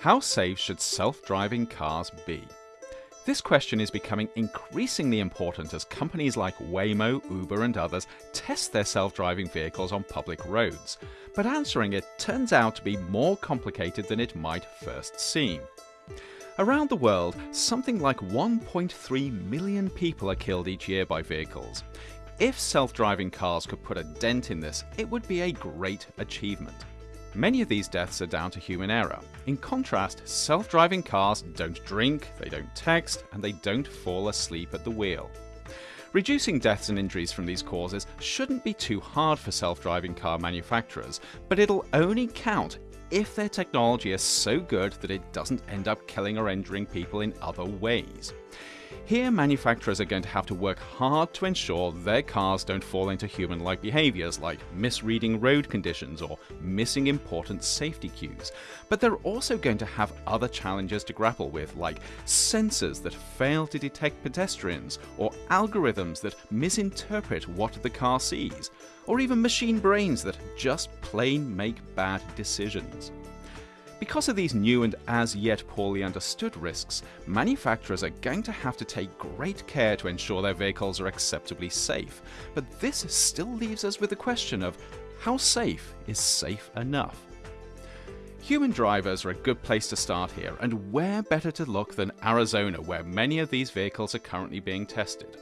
How safe should self-driving cars be? This question is becoming increasingly important as companies like Waymo, Uber and others test their self-driving vehicles on public roads. But answering it turns out to be more complicated than it might first seem. Around the world, something like 1.3 million people are killed each year by vehicles. If self-driving cars could put a dent in this, it would be a great achievement. Many of these deaths are down to human error. In contrast, self-driving cars don't drink, they don't text, and they don't fall asleep at the wheel. Reducing deaths and injuries from these causes shouldn't be too hard for self-driving car manufacturers, but it'll only count if their technology is so good that it doesn't end up killing or injuring people in other ways. Here manufacturers are going to have to work hard to ensure their cars don't fall into human-like behaviours like misreading road conditions or missing important safety cues. But they're also going to have other challenges to grapple with like sensors that fail to detect pedestrians or algorithms that misinterpret what the car sees or even machine brains that just plain make bad decisions. Because of these new and as yet poorly understood risks, manufacturers are going to have to take great care to ensure their vehicles are acceptably safe. But this still leaves us with the question of how safe is safe enough? Human drivers are a good place to start here, and where better to look than Arizona where many of these vehicles are currently being tested.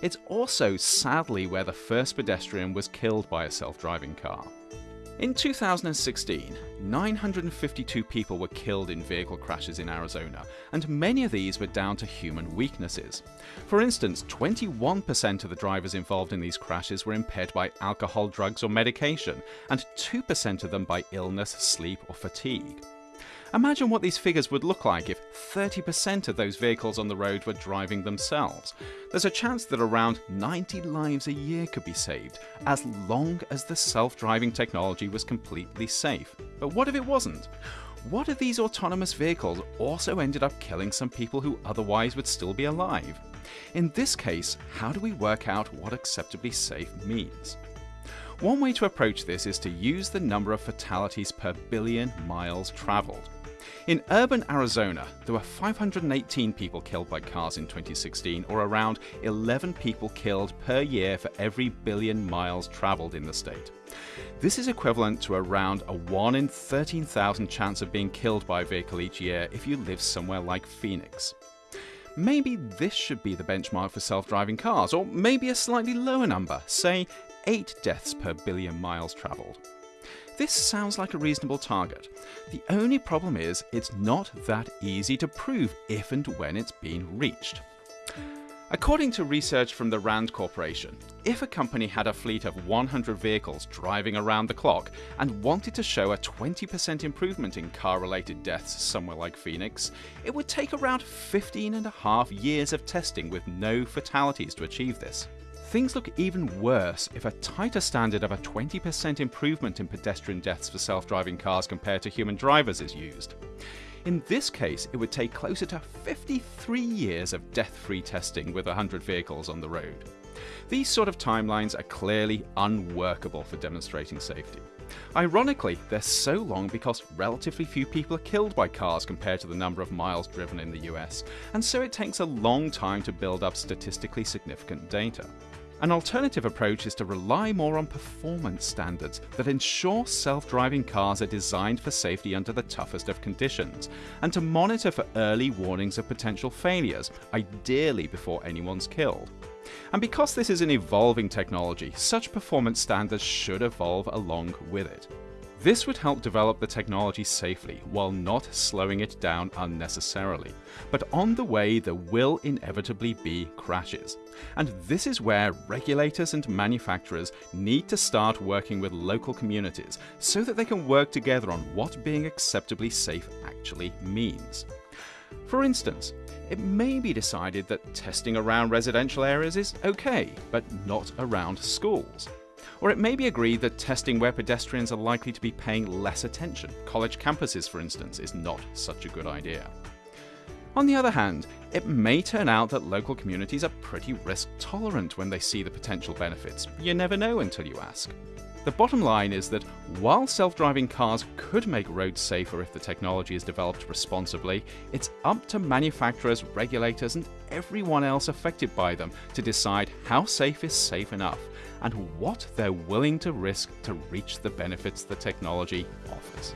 It's also sadly where the first pedestrian was killed by a self-driving car. In 2016, 952 people were killed in vehicle crashes in Arizona, and many of these were down to human weaknesses. For instance, 21% of the drivers involved in these crashes were impaired by alcohol, drugs or medication, and 2% of them by illness, sleep or fatigue. Imagine what these figures would look like if 30% of those vehicles on the road were driving themselves. There's a chance that around 90 lives a year could be saved, as long as the self-driving technology was completely safe. But what if it wasn't? What if these autonomous vehicles also ended up killing some people who otherwise would still be alive? In this case, how do we work out what acceptably safe means? One way to approach this is to use the number of fatalities per billion miles travelled. In urban Arizona, there were 518 people killed by cars in 2016, or around 11 people killed per year for every billion miles travelled in the state. This is equivalent to around a 1 in 13,000 chance of being killed by a vehicle each year if you live somewhere like Phoenix. Maybe this should be the benchmark for self-driving cars, or maybe a slightly lower number, say 8 deaths per billion miles travelled. This sounds like a reasonable target. The only problem is it's not that easy to prove if and when it's been reached. According to research from the RAND Corporation, if a company had a fleet of 100 vehicles driving around the clock and wanted to show a 20% improvement in car-related deaths somewhere like Phoenix, it would take around 15 and a half years of testing with no fatalities to achieve this. Things look even worse if a tighter standard of a 20% improvement in pedestrian deaths for self-driving cars compared to human drivers is used. In this case, it would take closer to 53 years of death-free testing with 100 vehicles on the road. These sort of timelines are clearly unworkable for demonstrating safety. Ironically, they're so long because relatively few people are killed by cars compared to the number of miles driven in the US, and so it takes a long time to build up statistically significant data. An alternative approach is to rely more on performance standards that ensure self-driving cars are designed for safety under the toughest of conditions, and to monitor for early warnings of potential failures, ideally before anyone's killed. And because this is an evolving technology, such performance standards should evolve along with it. This would help develop the technology safely while not slowing it down unnecessarily. But on the way there will inevitably be crashes. And this is where regulators and manufacturers need to start working with local communities so that they can work together on what being acceptably safe actually means. For instance, it may be decided that testing around residential areas is okay, but not around schools. Or it may be agreed that testing where pedestrians are likely to be paying less attention, college campuses for instance, is not such a good idea. On the other hand, it may turn out that local communities are pretty risk tolerant when they see the potential benefits. You never know until you ask. The bottom line is that while self driving cars could make roads safer if the technology is developed responsibly, it's up to manufacturers, regulators, and everyone else affected by them to decide how safe is safe enough and what they're willing to risk to reach the benefits the technology offers.